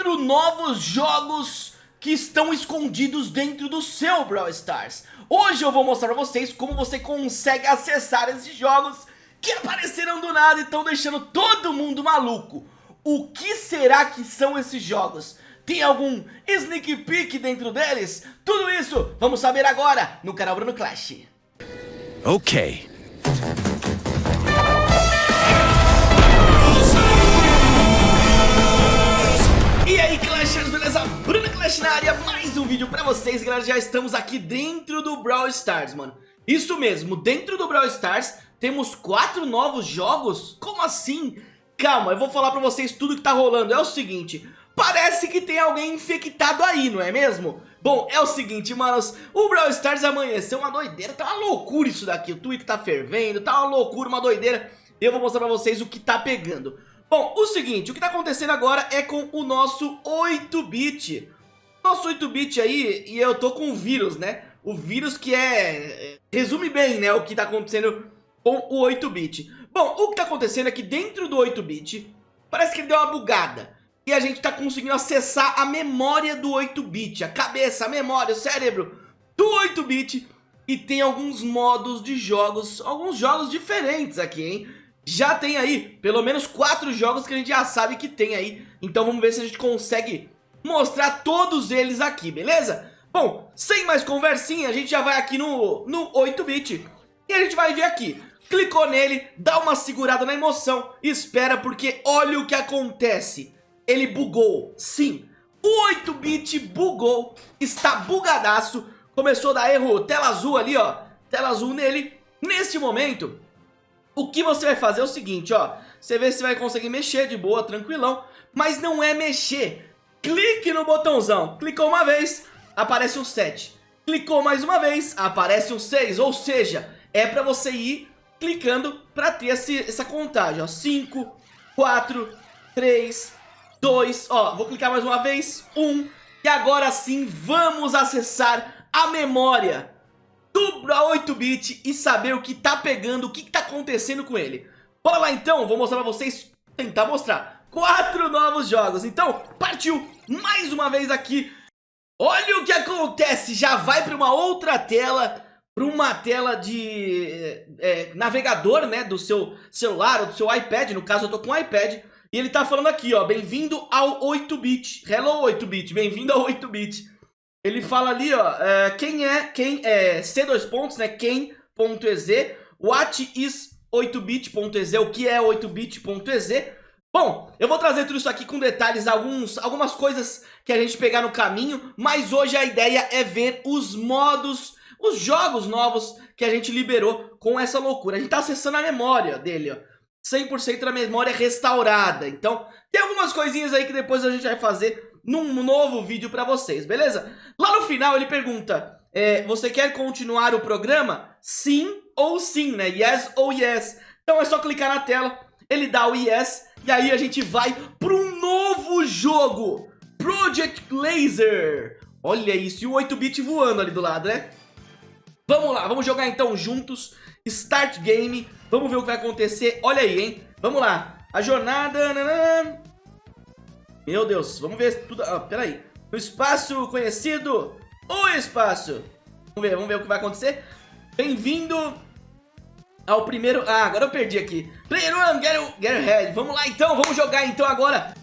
quatro novos jogos que estão escondidos dentro do seu Brawl Stars. Hoje eu vou mostrar pra vocês como você consegue acessar esses jogos que apareceram do nada e estão deixando todo mundo maluco. O que será que são esses jogos? Tem algum sneak peek dentro deles? Tudo isso vamos saber agora no canal Bruno Clash. Ok. Pra vocês, galera, já estamos aqui dentro do Brawl Stars, mano Isso mesmo, dentro do Brawl Stars temos quatro novos jogos? Como assim? Calma, eu vou falar pra vocês tudo que tá rolando, é o seguinte Parece que tem alguém infectado aí, não é mesmo? Bom, é o seguinte, manos, o Brawl Stars amanheceu uma doideira, tá uma loucura isso daqui, o Twitter tá fervendo, tá uma loucura, uma doideira Eu vou mostrar pra vocês o que tá pegando Bom, o seguinte, o que tá acontecendo agora é com o nosso 8-bit. Nosso 8-bit aí, e eu tô com o vírus, né? O vírus que é... Resume bem, né, o que tá acontecendo com o 8-bit. Bom, o que tá acontecendo é que dentro do 8-bit, parece que ele deu uma bugada. E a gente tá conseguindo acessar a memória do 8-bit, a cabeça, a memória, o cérebro do 8-bit. E tem alguns modos de jogos, alguns jogos diferentes aqui, hein? já tem aí pelo menos quatro jogos que a gente já sabe que tem aí. Então vamos ver se a gente consegue mostrar todos eles aqui, beleza? Bom, sem mais conversinha, a gente já vai aqui no, no 8-bit e a gente vai ver aqui. Clicou nele, dá uma segurada na emoção, espera porque olha o que acontece. Ele bugou, sim, o 8-bit bugou, está bugadaço, começou a dar erro, tela azul ali ó, tela azul nele. Neste momento, o que você vai fazer é o seguinte, ó. Você vê se vai conseguir mexer de boa, tranquilão. Mas não é mexer. Clique no botãozão. Clicou uma vez, aparece um 7. Clicou mais uma vez, aparece um 6. Ou seja, é pra você ir clicando pra ter esse, essa contagem, ó. 5, 4, 3, 2, ó. Vou clicar mais uma vez, 1. E agora sim, vamos acessar a memória do 8-bit e saber o que tá pegando, o que tá acontecendo com ele. Bora lá então, vou mostrar pra vocês, tentar mostrar, quatro novos jogos. Então, partiu mais uma vez aqui. Olha o que acontece, já vai pra uma outra tela, pra uma tela de é, navegador, né, do seu celular ou do seu iPad, no caso eu tô com iPad. E ele tá falando aqui, ó, bem-vindo ao 8-bit. Hello 8-bit, bem-vindo ao 8-bit. Ele fala ali, ó, uh, quem é, quem é, C2 pontos, né, quem.ez, what is 8bit.ez, o que é 8bit.ez. Bom, eu vou trazer tudo isso aqui com detalhes, alguns, algumas coisas que a gente pegar no caminho, mas hoje a ideia é ver os modos, os jogos novos que a gente liberou com essa loucura. A gente tá acessando a memória dele, ó. 100% da memória restaurada. Então, tem algumas coisinhas aí que depois a gente vai fazer num novo vídeo pra vocês, beleza? Lá no final ele pergunta, é, você quer continuar o programa? Sim ou sim, né? Yes ou yes. Então é só clicar na tela, ele dá o yes, e aí a gente vai para um novo jogo, Project Laser. Olha isso, e o 8-bit voando ali do lado, né? Vamos lá, vamos jogar então juntos, Start Game, vamos ver o que vai acontecer, olha aí, hein? Vamos lá, a jornada... Meu Deus, vamos ver tudo... Ah, peraí. O espaço conhecido. O espaço. Vamos ver, vamos ver o que vai acontecer. Bem-vindo ao primeiro... Ah, agora eu perdi aqui. Player one, get, get. Vamos lá então, vamos jogar então agora.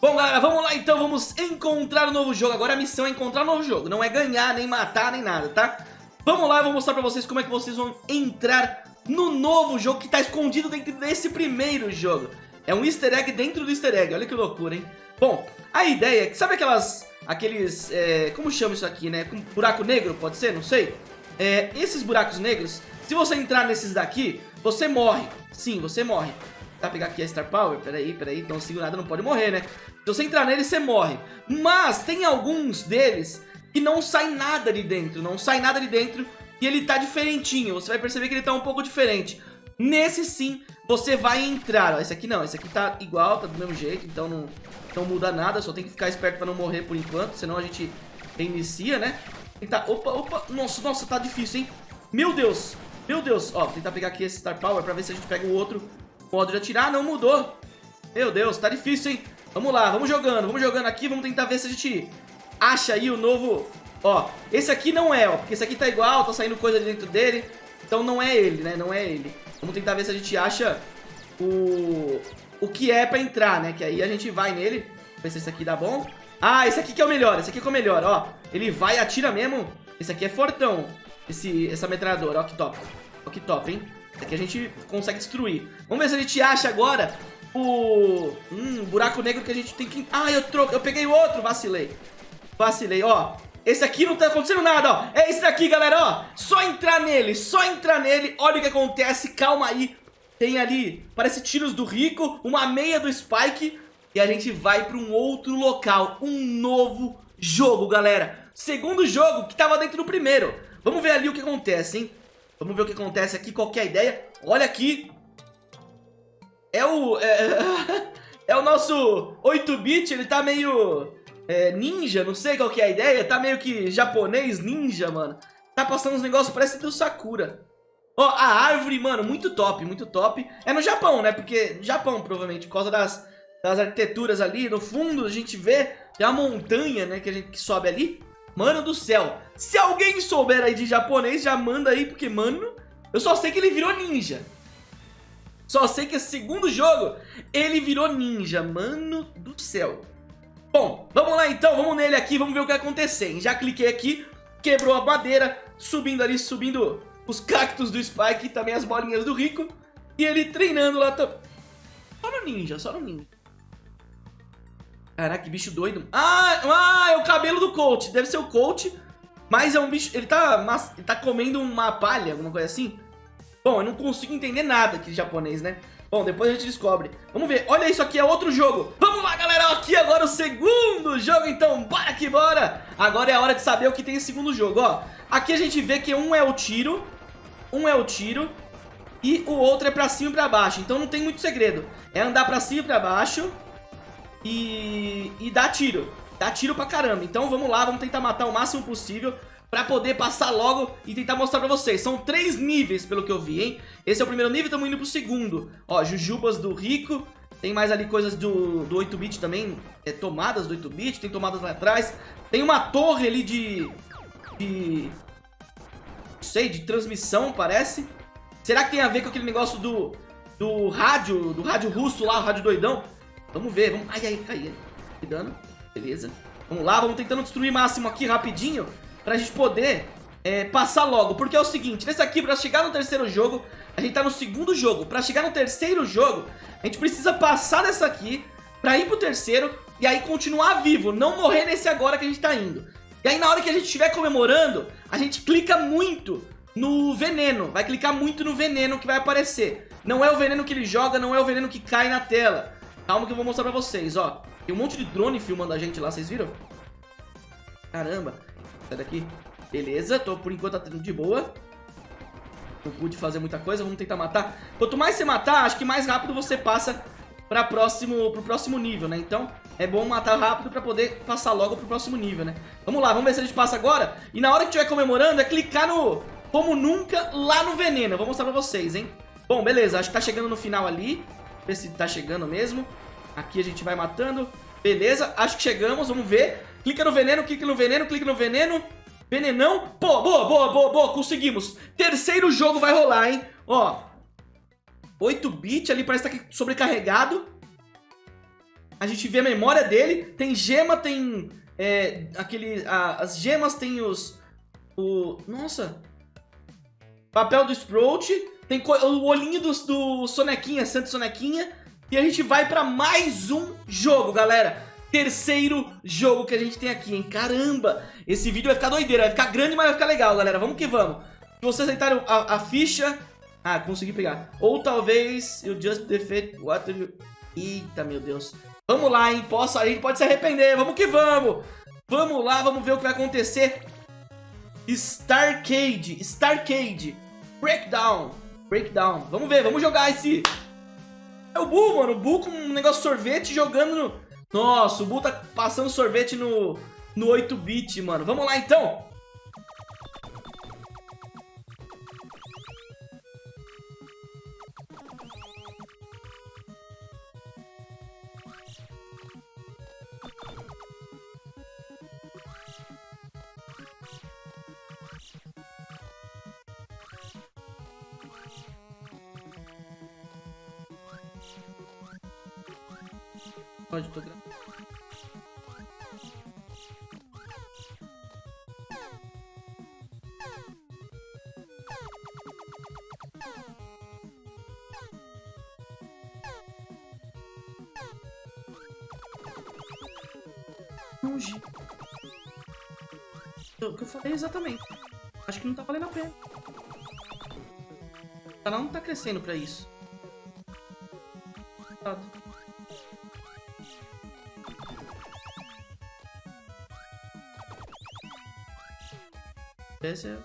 Bom, galera, vamos lá então, vamos encontrar um novo jogo. Agora a missão é encontrar um novo jogo. Não é ganhar, nem matar, nem nada, tá? Vamos lá, eu vou mostrar pra vocês como é que vocês vão entrar no novo jogo que tá escondido dentro desse primeiro jogo. É um easter egg dentro do easter egg, olha que loucura, hein? Bom, a ideia é que, sabe aquelas, aqueles, é, como chama isso aqui, né? Buraco negro, pode ser? Não sei. É, esses buracos negros, se você entrar nesses daqui, você morre. Sim, você morre. Tá, pegar aqui a Star Power, peraí, peraí, então segurada não pode morrer, né? Se você entrar nele, você morre. Mas tem alguns deles que não sai nada de dentro, não sai nada de dentro e ele tá diferentinho. Você vai perceber que ele tá um pouco diferente. Nesse sim, você vai entrar, ó, esse aqui não, esse aqui tá igual, tá do mesmo jeito, então não, não muda nada, só tem que ficar esperto pra não morrer por enquanto, senão a gente reinicia, né? Tentar, opa, opa, nossa, nossa, tá difícil, hein? Meu Deus, meu Deus, ó, tentar pegar aqui esse Star Power pra ver se a gente pega o outro modo de atirar, não mudou. Meu Deus, tá difícil, hein? Vamos lá, vamos jogando, vamos jogando aqui, vamos tentar ver se a gente acha aí o novo... Ó, esse aqui não é, ó, porque esse aqui tá igual, tá saindo coisa dentro dele, então não é ele, né, não é ele. Vamos tentar ver se a gente acha o, o que é pra entrar, né, que aí a gente vai nele, ver se esse aqui dá bom. Ah, esse aqui que é o melhor, esse aqui que é o melhor, ó. Ele vai e atira mesmo. Esse aqui é fortão, esse, essa metralhadora, ó que top. Ó que top, hein. Aqui a gente consegue destruir. Vamos ver se a gente acha agora o... Hum, buraco negro que a gente tem que... Ah, eu, troco, eu peguei outro, vacilei. Vacilei, ó. Esse aqui não tá acontecendo nada, ó. É esse daqui, galera, ó. Só entrar nele, só entrar nele. Olha o que acontece, calma aí. Tem ali, parece tiros do Rico, uma meia do Spike. E a gente vai pra um outro local, um novo jogo, galera. Segundo jogo que tava dentro do primeiro. Vamos ver ali o que acontece, hein. Vamos ver o que acontece aqui, qual é a ideia. Olha aqui, é o... É, é o nosso 8-bit, ele tá meio... É, ninja, não sei qual é a ideia. Tá meio que japonês ninja, mano. Tá passando uns negócios, parece do Sakura. Ó, a árvore, mano, muito top, muito top. É no Japão, né? Porque Japão, provavelmente, por causa das, das arquiteturas ali. No fundo, a gente vê, tem uma montanha, né, que a gente que sobe ali. Mano do céu. Se alguém souber aí de japonês, já manda aí, porque, mano, eu só sei que ele virou ninja. Só sei que esse segundo jogo, ele virou ninja, mano do céu. Bom, vamos lá então, vamos nele aqui, vamos ver o que vai acontecer. Já cliquei aqui, quebrou a madeira, subindo ali, subindo os cactos do Spike e também as bolinhas do Rico. E ele treinando lá também. Só no ninja, só no ninja. Caraca, que bicho doido. Ah, ah, é o cabelo do coach. Deve ser o coach, mas é um bicho... Ele tá, ele tá comendo uma palha, alguma coisa assim. Bom, eu não consigo entender nada aqui de japonês, né? Bom, depois a gente descobre. Vamos ver. Olha isso aqui, é outro jogo. Vamos lá, galera. Aqui agora o segundo jogo, então. Bora que bora. Agora é a hora de saber o que tem em segundo jogo, ó. Aqui a gente vê que um é o tiro, um é o tiro e o outro é pra cima e pra baixo. Então não tem muito segredo. É andar pra cima e pra baixo e, e dar tiro. Dar tiro pra caramba. Então vamos lá, vamos tentar matar o máximo possível pra poder passar logo e tentar mostrar pra vocês. São três níveis, pelo que eu vi, hein? Esse é o primeiro nível, estamos indo pro segundo. Ó, jujubas do rico. Tem mais ali coisas do, do 8-bit também, é, tomadas do 8-bit, tem tomadas lá atrás. Tem uma torre ali de... de... Não sei, de transmissão, parece. Será que tem a ver com aquele negócio do... do rádio, do rádio russo lá, o rádio doidão? Vamos ver, vamos... Ai, ai, caí. Cuidando, beleza. Vamos lá, vamos tentando destruir máximo aqui rapidinho pra gente poder é, passar logo. Porque é o seguinte, nesse aqui, pra chegar no terceiro jogo, a gente tá no segundo jogo. Pra chegar no terceiro jogo, a gente precisa passar nessa aqui pra ir pro terceiro e aí continuar vivo, não morrer nesse agora que a gente tá indo. E aí na hora que a gente estiver comemorando, a gente clica muito no veneno, vai clicar muito no veneno que vai aparecer. Não é o veneno que ele joga, não é o veneno que cai na tela. Calma que eu vou mostrar pra vocês, ó. Tem um monte de drone filmando a gente lá, vocês viram? Caramba. Sai daqui. Beleza, tô por enquanto tá de boa. Não pude fazer muita coisa, vamos tentar matar. Quanto mais você matar, acho que mais rápido você passa pra próximo, pro próximo nível, né? Então, é bom matar rápido pra poder passar logo pro próximo nível, né? Vamos lá, vamos ver se a gente passa agora. E na hora que estiver comemorando, é clicar no como nunca lá no veneno. Eu vou mostrar pra vocês, hein? Bom, beleza, acho que tá chegando no final ali. Ver se tá chegando mesmo. Aqui a gente vai matando. Beleza, acho que chegamos, vamos ver. Clica no veneno, clica no veneno, clica no veneno. Venenão. Pô, boa, boa, boa, boa, conseguimos. Terceiro jogo vai rolar, hein? Ó. 8-bit ali, parece que tá sobrecarregado. A gente vê a memória dele. Tem gema, tem... É, aquele... A, as gemas tem os... O... Nossa. Papel do Sprout. Tem o olhinho do, do Sonequinha, Santo Sonequinha. E a gente vai pra mais um jogo, galera terceiro jogo que a gente tem aqui, hein? Caramba! Esse vídeo vai ficar doideira, vai ficar grande, mas vai ficar legal, galera. Vamos que vamos. Se vocês aceitarem a, a ficha... Ah, consegui pegar. Ou talvez eu just defeat what you... Eita, meu Deus. Vamos lá, hein? Posso, a gente pode se arrepender. Vamos que vamos. Vamos lá, vamos ver o que vai acontecer. Starcade. Starcade. Breakdown. Breakdown. Vamos ver, vamos jogar esse... É o Buu, mano. O Buu com um negócio de sorvete jogando no nossa, o Bull tá passando sorvete no, no 8-bit, mano. Vamos lá, então. Pode, tô. Longe. O que eu falei exatamente. Acho que não tá valendo a pena. Canal não tá crescendo pra isso. Esse.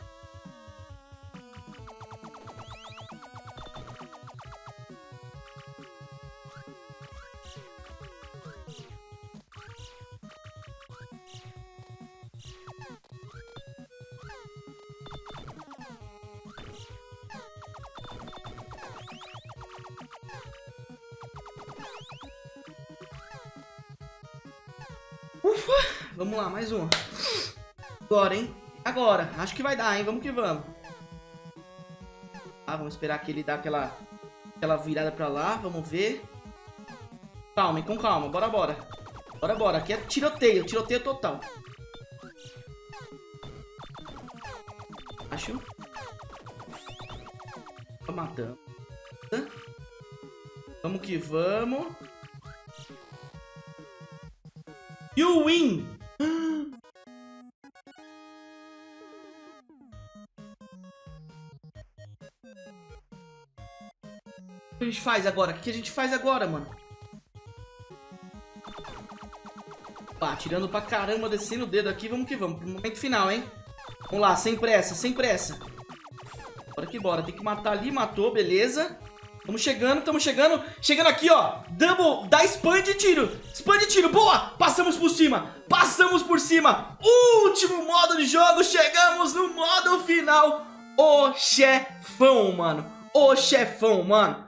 Ufa! Vamos lá, mais uma. Agora, hein? Agora. Acho que vai dar, hein? Vamos que vamos. Ah, vamos esperar que ele dá aquela, aquela virada pra lá. Vamos ver. Calma? Com calma. Bora, bora. Bora, bora. Aqui é tiroteio. Tiroteio total. Acho. Tô matando. Vamos que vamos. You win! O que a gente faz agora? O que a gente faz agora, mano? Pá, tirando pra caramba, descendo o dedo aqui. Vamos que vamos. Pro momento final, hein? Vamos lá, sem pressa, sem pressa. Bora que bora. Tem que matar ali, matou, beleza. Estamos chegando, estamos chegando. Chegando aqui, ó. Double, dá spam de tiro. Spam de tiro, boa. Passamos por cima. Passamos por cima. Último modo de jogo. Chegamos no modo final. O chefão, mano. O chefão, mano.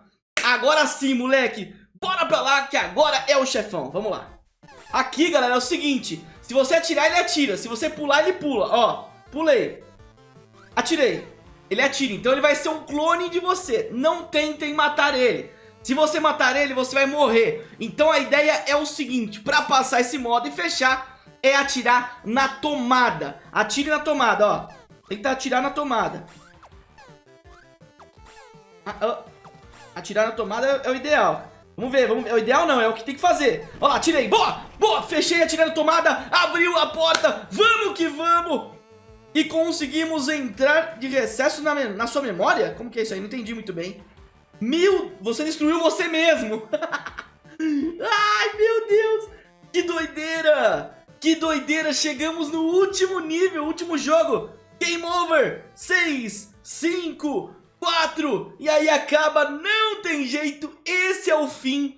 Agora sim, moleque. Bora pra lá que agora é o chefão. Vamos lá. Aqui, galera, é o seguinte. Se você atirar, ele atira. Se você pular, ele pula. Ó, pulei. Atirei. Ele atira, então ele vai ser um clone de você. Não tentem matar ele. Se você matar ele, você vai morrer. Então a ideia é o seguinte, pra passar esse modo e fechar, é atirar na tomada. Atire na tomada, ó. Tenta atirar na tomada. Atirar na tomada é o ideal. Vamos ver, vamos ver. É o ideal não, é o que tem que fazer. Ó atirei. Boa, boa. Fechei, atirei na tomada. Abriu a porta. Vamos que vamos. E conseguimos entrar de recesso na, na sua memória? Como que é isso aí? Não entendi muito bem. Mil... Você destruiu você mesmo. Ai, meu Deus. Que doideira. Que doideira. Chegamos no último nível, último jogo. Game over. 6, 5, 4. E aí acaba. Não tem jeito. Esse é o fim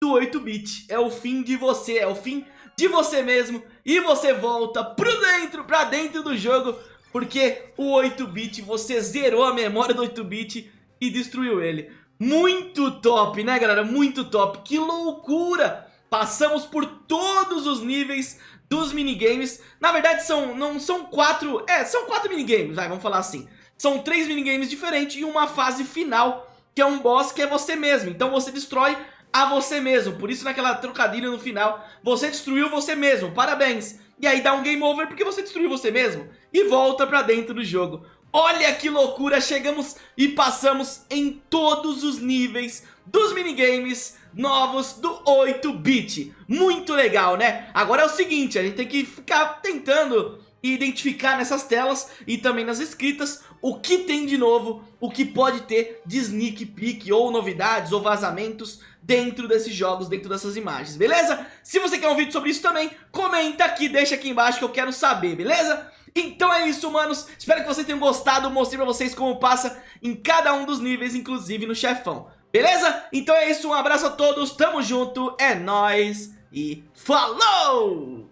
do 8-bit. É o fim de você. É o fim de você mesmo e você volta pro dentro, pra dentro do jogo, porque o 8-bit, você zerou a memória do 8-bit e destruiu ele. Muito top, né galera? Muito top, que loucura! Passamos por todos os níveis dos minigames. Na verdade são, não são quatro, é, são quatro minigames, vai, vamos falar assim. São três minigames diferentes e uma fase final, que é um boss que é você mesmo. Então você destrói a você mesmo. Por isso naquela trocadilha no final, você destruiu você mesmo. Parabéns. E aí dá um game over porque você destruiu você mesmo. E volta pra dentro do jogo. Olha que loucura, chegamos e passamos em todos os níveis dos minigames novos do 8-bit. Muito legal, né? Agora é o seguinte, a gente tem que ficar tentando identificar nessas telas e também nas escritas o que tem de novo, o que pode ter de sneak peek ou novidades ou vazamentos dentro desses jogos, dentro dessas imagens, beleza? Se você quer um vídeo sobre isso também, comenta aqui, deixa aqui embaixo que eu quero saber, beleza? Então é isso, manos. Espero que vocês tenham gostado. Mostrei pra vocês como passa em cada um dos níveis, inclusive no chefão. Beleza? Então é isso. Um abraço a todos. Tamo junto. É nóis. E falou!